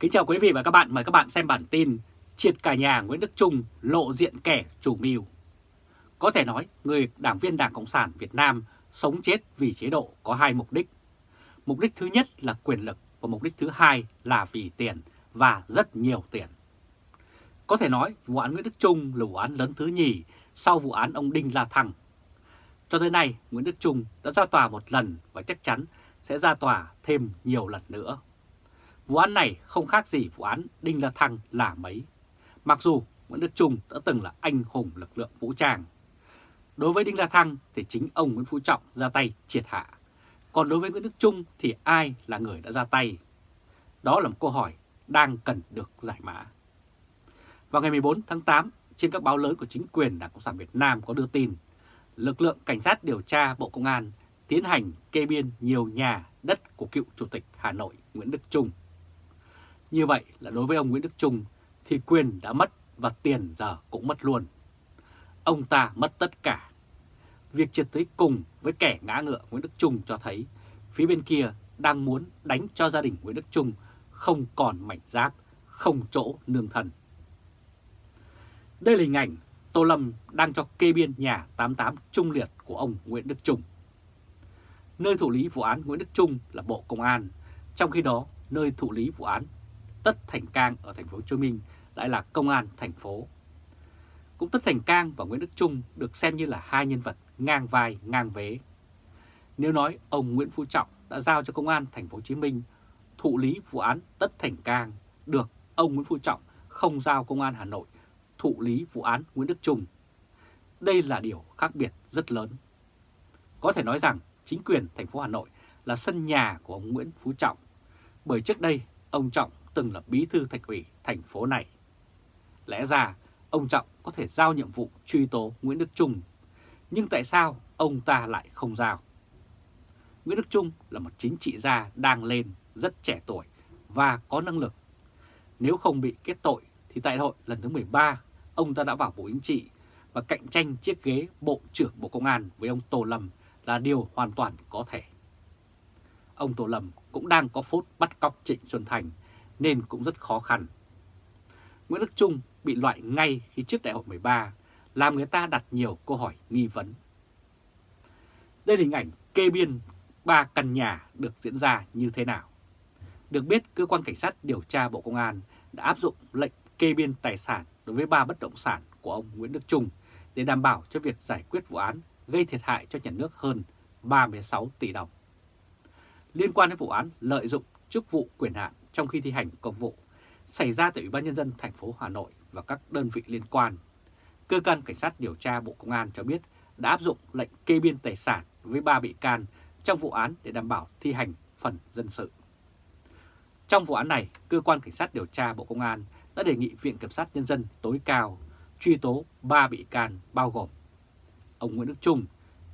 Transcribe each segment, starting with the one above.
Kính chào quý vị và các bạn, mời các bạn xem bản tin Triệt cả nhà Nguyễn Đức Trung lộ diện kẻ chủ mưu. Có thể nói, người đảng viên Đảng Cộng sản Việt Nam sống chết vì chế độ có hai mục đích. Mục đích thứ nhất là quyền lực và mục đích thứ hai là vì tiền và rất nhiều tiền. Có thể nói vụ án Nguyễn Đức Trung là vụ án lớn thứ nhì sau vụ án ông Đinh La Thăng. Cho tới nay, Nguyễn Đức Trung đã ra tòa một lần và chắc chắn sẽ ra tòa thêm nhiều lần nữa. Vụ án này không khác gì vụ án Đinh La Thăng là mấy. Mặc dù Nguyễn Đức Trung đã từng là anh hùng lực lượng vũ trang. Đối với Đinh La Thăng thì chính ông Nguyễn Phú Trọng ra tay triệt hạ. Còn đối với Nguyễn Đức Trung thì ai là người đã ra tay? Đó là một câu hỏi đang cần được giải mã. Vào ngày 14 tháng 8, trên các báo lớn của chính quyền Đảng Cộng sản Việt Nam có đưa tin, lực lượng cảnh sát điều tra Bộ Công an tiến hành kê biên nhiều nhà đất của cựu Chủ tịch Hà Nội Nguyễn Đức Trung. Như vậy là đối với ông Nguyễn Đức Trung thì quyền đã mất và tiền giờ cũng mất luôn. Ông ta mất tất cả. Việc triệt tới cùng với kẻ ngã ngựa Nguyễn Đức Trung cho thấy phía bên kia đang muốn đánh cho gia đình Nguyễn Đức Trung không còn mảnh giáp, không chỗ nương thần Đây là hình ảnh Tô Lâm đang cho kê biên nhà 88 trung liệt của ông Nguyễn Đức Trung. Nơi thụ lý vụ án Nguyễn Đức Trung là Bộ Công an, trong khi đó nơi thụ lý vụ án Tất Thành Cang ở thành phố Hồ Chí Minh lại là công an thành phố. Cũng Tất Thành Cang và Nguyễn Đức Trung được xem như là hai nhân vật ngang vai ngang vế. Nếu nói ông Nguyễn Phú Trọng đã giao cho công an thành phố Hồ Chí Minh thụ lý vụ án Tất Thành Cang, được ông Nguyễn Phú Trọng không giao công an Hà Nội thụ lý vụ án Nguyễn Đức Trung. Đây là điều khác biệt rất lớn. Có thể nói rằng chính quyền thành phố Hà Nội là sân nhà của ông Nguyễn Phú Trọng, bởi trước đây ông Trọng từng là bí thư thành ủy thành phố này. Lẽ ra ông Trọng có thể giao nhiệm vụ truy tố Nguyễn Đức Trung, nhưng tại sao ông ta lại không giao? Nguyễn Đức Trung là một chính trị gia đang lên, rất trẻ tuổi và có năng lực. Nếu không bị kết tội thì tại hội lần thứ 13 ông ta đã vào Bộ Chính trị và cạnh tranh chiếc ghế Bộ trưởng Bộ Công an với ông Tô Lâm là điều hoàn toàn có thể. Ông Tô Lâm cũng đang có phút bắt cóc Trịnh Xuân Thành nên cũng rất khó khăn. Nguyễn Đức Trung bị loại ngay khi trước đại hội 13, làm người ta đặt nhiều câu hỏi nghi vấn. Đây là hình ảnh kê biên ba căn nhà được diễn ra như thế nào. Được biết, cơ quan cảnh sát điều tra Bộ Công an đã áp dụng lệnh kê biên tài sản đối với ba bất động sản của ông Nguyễn Đức Trung để đảm bảo cho việc giải quyết vụ án gây thiệt hại cho nhà nước hơn 36 tỷ đồng. Liên quan đến vụ án lợi dụng chức vụ quyền hạn trong khi thi hành công vụ xảy ra tại Ủy ban Nhân dân thành phố Hà Nội và các đơn vị liên quan, cơ quan cảnh sát điều tra Bộ Công an cho biết đã áp dụng lệnh kê biên tài sản với ba bị can trong vụ án để đảm bảo thi hành phần dân sự. Trong vụ án này, cơ quan cảnh sát điều tra Bộ Công an đã đề nghị Viện Kiểm sát Nhân dân tối cao truy tố 3 bị can bao gồm ông Nguyễn Đức Trung,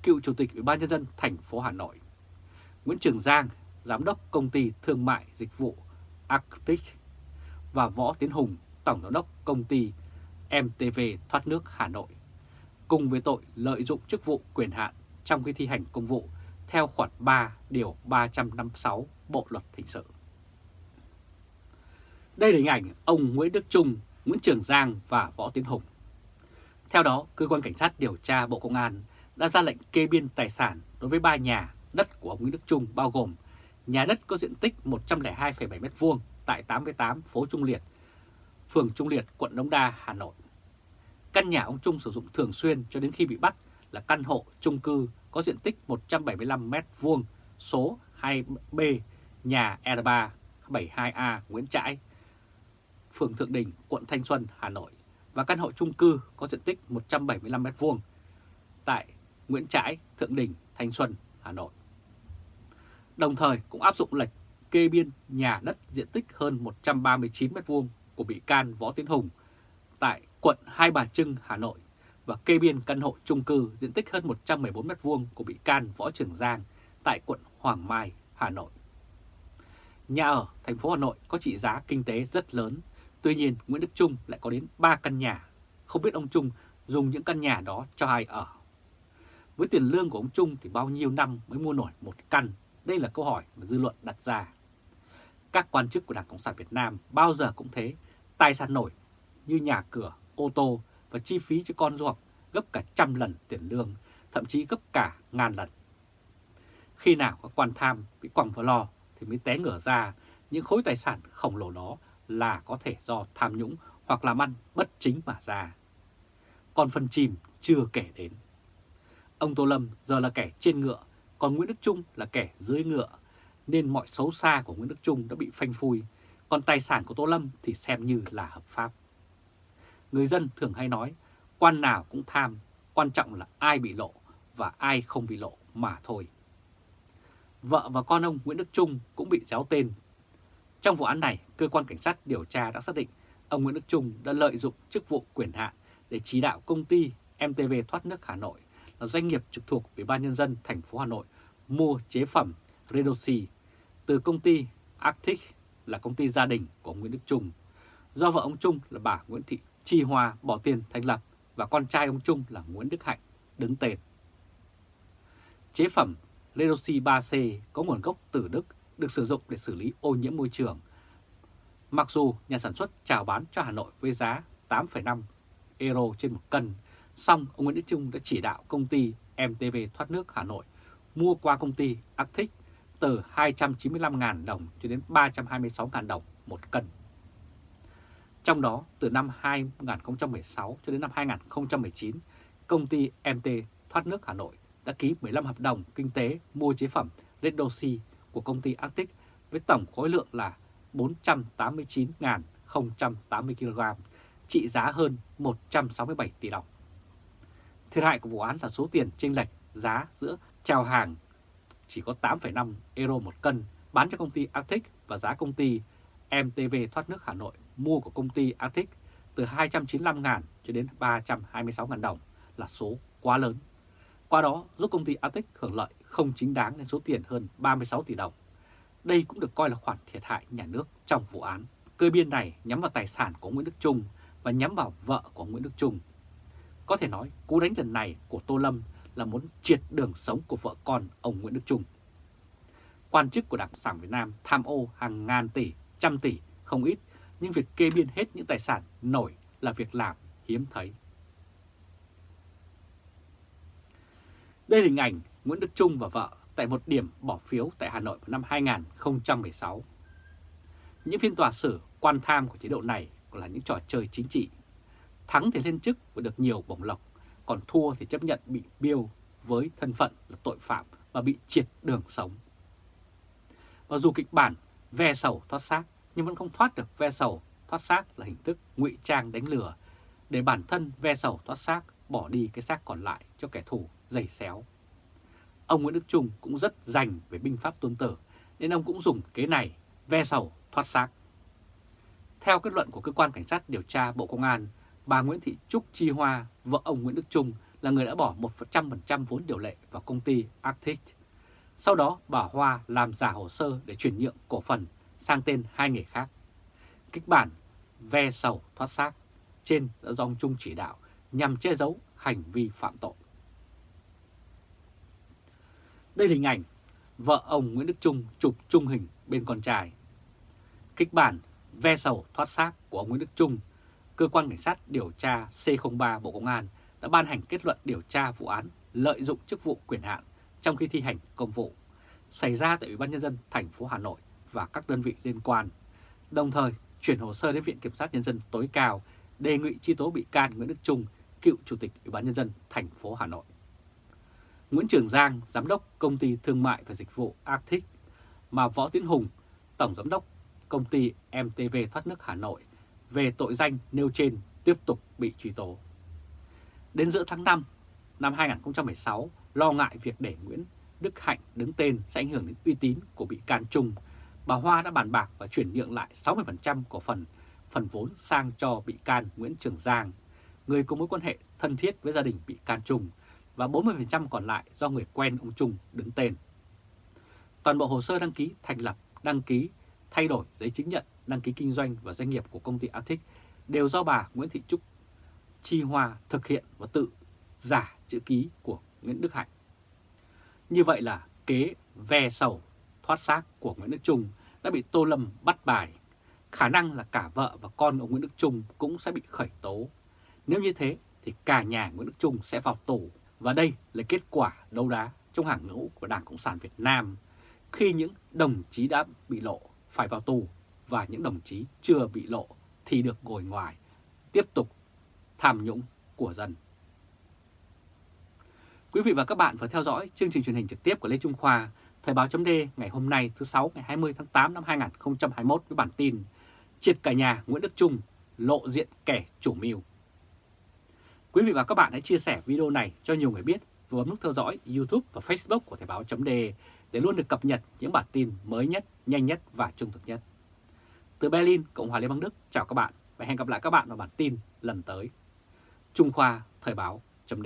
cựu Chủ tịch Ủy ban Nhân dân thành phố Hà Nội, Nguyễn Trường Giang, Giám đốc Công ty Thương mại Dịch vụ Arctic và Võ Tiến Hùng, Tổng Giám đốc Công ty MTV Thoát nước Hà Nội, cùng với tội lợi dụng chức vụ quyền hạn trong khi thi hành công vụ theo khoản 3 điều 356 Bộ Luật Hình sự. Đây là hình ảnh ông Nguyễn Đức Trung, Nguyễn Trường Giang và Võ Tiến Hùng. Theo đó, Cơ quan Cảnh sát điều tra Bộ Công an đã ra lệnh kê biên tài sản đối với ba nhà đất của ông Nguyễn Đức Trung bao gồm nhà đất có diện tích 102,7 m2 tại 88 phố Trung Liệt, phường Trung Liệt, quận Đống Đa, Hà Nội. Căn nhà ông Trung sử dụng thường xuyên cho đến khi bị bắt là căn hộ trung cư có diện tích 175 m2 số 2B nhà e R3 72A Nguyễn Trãi, phường Thượng Đình, quận Thanh Xuân, Hà Nội và căn hộ trung cư có diện tích 175 m2 tại Nguyễn Trãi, Thượng Đình, Thanh Xuân, Hà Nội. Đồng thời cũng áp dụng lệnh kê biên nhà đất diện tích hơn 139 m2 của bị can Võ Tiến Hùng tại quận Hai Bà Trưng, Hà Nội và kê biên căn hộ chung cư diện tích hơn 114 m2 của bị can Võ Trường Giang tại quận Hoàng Mai, Hà Nội. Nhà ở thành phố Hà Nội có trị giá kinh tế rất lớn Tuy nhiên Nguyễn Đức Trung lại có đến 3 căn nhà, không biết ông Trung dùng những căn nhà đó cho ai ở. Với tiền lương của ông Trung thì bao nhiêu năm mới mua nổi một căn? Đây là câu hỏi mà dư luận đặt ra. Các quan chức của Đảng Cộng sản Việt Nam bao giờ cũng thế, tài sản nổi như nhà cửa, ô tô và chi phí cho con du học gấp cả trăm lần tiền lương, thậm chí gấp cả ngàn lần. Khi nào các quan tham bị quẳng vào lò thì mới té ngửa ra những khối tài sản khổng lồ đó là có thể do tham nhũng hoặc làm ăn bất chính mà ra. Còn phần chìm chưa kể đến. Ông Tô Lâm giờ là kẻ trên ngựa, còn Nguyễn Đức Trung là kẻ dưới ngựa, nên mọi xấu xa của Nguyễn Đức Trung đã bị phanh phui, còn tài sản của Tô Lâm thì xem như là hợp pháp. Người dân thường hay nói, quan nào cũng tham, quan trọng là ai bị lộ và ai không bị lộ mà thôi. Vợ và con ông Nguyễn Đức Trung cũng bị giáo tên. Trong vụ án này, cơ quan cảnh sát điều tra đã xác định ông Nguyễn Đức Trung đã lợi dụng chức vụ quyền hạn để chỉ đạo công ty MTV Thoát nước Hà Nội là doanh nghiệp trực thuộc Ủy ban Nhân dân thành phố Hà Nội mua chế phẩm Redoxy từ công ty Arctic là công ty gia đình của Nguyễn Đức Trung, do vợ ông Trung là bà Nguyễn Thị Chi Hoa bỏ tiền thành lập và con trai ông Trung là Nguyễn Đức Hạnh đứng tên. Chế phẩm Redoxy 3C có nguồn gốc từ Đức được sử dụng để xử lý ô nhiễm môi trường. Mặc dù nhà sản xuất chào bán cho Hà Nội với giá 8,5 euro trên một cân, Xong, ông Nguyễn Đức Trung đã chỉ đạo công ty MTV Thoát nước Hà Nội mua qua công ty Arctic từ 295.000 đồng cho đến 326.000 đồng một cân. Trong đó, từ năm 2016 cho đến năm 2019, công ty MT Thoát nước Hà Nội đã ký 15 hợp đồng kinh tế mua chế phẩm Redoxy của công ty Arctic với tổng khối lượng là 489.080 kg, trị giá hơn 167 tỷ đồng. Thiệt hại của vụ án là số tiền chênh lệch giá giữa chào hàng chỉ có 8,5 euro một cân bán cho công ty Arctic và giá công ty MTV thoát nước Hà Nội mua của công ty Arctic từ 295.000 cho đến 326.000 đồng là số quá lớn. Qua đó giúp công ty Arctic hưởng lợi không chính đáng lên số tiền hơn 36 tỷ đồng. Đây cũng được coi là khoản thiệt hại nhà nước trong vụ án. Cơ biên này nhắm vào tài sản của Nguyễn Đức Trung và nhắm vào vợ của Nguyễn Đức Trung. Có thể nói cú đánh lần này của Tô Lâm là muốn triệt đường sống của vợ con ông Nguyễn Đức Trung. Quan chức của Đảng Cộng sản Việt Nam tham ô hàng ngàn tỷ, trăm tỷ, không ít, nhưng việc kê biên hết những tài sản nổi là việc làm hiếm thấy. Đây là hình ảnh Nguyễn Đức Trung và vợ tại một điểm bỏ phiếu tại Hà Nội vào năm 2016. Những phiên tòa xử quan tham của chế độ này là những trò chơi chính trị. Thắng thì lên chức và được nhiều bổng lộc, còn thua thì chấp nhận bị biêu với thân phận là tội phạm và bị triệt đường sống. Và dù kịch bản ve sầu thoát xác nhưng vẫn không thoát được ve sầu thoát xác là hình thức ngụy trang đánh lừa để bản thân ve sầu thoát xác bỏ đi cái xác còn lại cho kẻ thù dày xéo. Ông Nguyễn Đức Trung cũng rất dành về binh pháp tôn tử nên ông cũng dùng kế này ve sầu thoát xác. Theo kết luận của cơ quan cảnh sát điều tra Bộ Công an, bà Nguyễn Thị Trúc Chi Hoa, vợ ông Nguyễn Đức Trung là người đã bỏ 100% vốn điều lệ vào công ty Arctic. Sau đó bà Hoa làm giả hồ sơ để chuyển nhượng cổ phần sang tên hai người khác. Kịch bản ve sầu thoát xác trên đã do ông Trung chỉ đạo nhằm che giấu hành vi phạm tội. Đây là hình ảnh vợ ông Nguyễn Đức Trung chụp trung hình bên con trai. Kịch bản ve sầu thoát xác của ông Nguyễn Đức Trung, cơ quan cảnh sát điều tra C03 Bộ Công an đã ban hành kết luận điều tra vụ án lợi dụng chức vụ quyền hạn trong khi thi hành công vụ xảy ra tại Ủy ban nhân dân thành phố Hà Nội và các đơn vị liên quan. Đồng thời chuyển hồ sơ đến Viện Kiểm sát nhân dân tối cao đề nghị truy tố bị can Nguyễn Đức Trung, cựu chủ tịch Ủy ban nhân dân thành phố Hà Nội. Nguyễn Trường Giang, giám đốc công ty thương mại và dịch vụ Arctic, mà Võ Tiến Hùng, tổng giám đốc công ty MTV thoát nước Hà Nội về tội danh nêu trên tiếp tục bị truy tố. Đến giữa tháng 5 năm 2016, lo ngại việc để Nguyễn Đức Hạnh đứng tên sẽ ảnh hưởng đến uy tín của bị can Trung, bà Hoa đã bàn bạc và chuyển nhượng lại 60% cổ phần phần vốn sang cho bị can Nguyễn Trường Giang, người có mối quan hệ thân thiết với gia đình bị can Trung, và 40% còn lại do người quen ông Trung đứng tên. Toàn bộ hồ sơ đăng ký thành lập, đăng ký, thay đổi giấy chứng nhận, đăng ký kinh doanh và doanh nghiệp của công ty Arctic đều do bà Nguyễn Thị Trúc Chi Hoa thực hiện và tự giả chữ ký của Nguyễn Đức Hạnh. Như vậy là kế ve sầu thoát xác của Nguyễn Đức Trung đã bị Tô Lâm bắt bài. Khả năng là cả vợ và con ông Nguyễn Đức Trung cũng sẽ bị khởi tố. Nếu như thế thì cả nhà Nguyễn Đức Trung sẽ vào tù và đây là kết quả đấu đá trong hàng ngũ của Đảng Cộng sản Việt Nam khi những đồng chí đã bị lộ phải vào tù và những đồng chí chưa bị lộ thì được ngồi ngoài, tiếp tục tham nhũng của dân. Quý vị và các bạn vừa theo dõi chương trình truyền hình trực tiếp của Lê Trung Khoa, Thời báo chấm ngày hôm nay thứ 6 ngày 20 tháng 8 năm 2021 với bản tin Triệt cả nhà Nguyễn Đức Trung lộ diện kẻ chủ mưu. Quý vị và các bạn hãy chia sẻ video này cho nhiều người biết và bấm nút theo dõi YouTube và Facebook của Thời báo chấm để để luôn được cập nhật những bản tin mới nhất, nhanh nhất và trung thực nhất. Từ Berlin, Cộng hòa Liên bang Đức, chào các bạn và hẹn gặp lại các bạn vào bản tin lần tới. Trung Khoa Thời báo chấm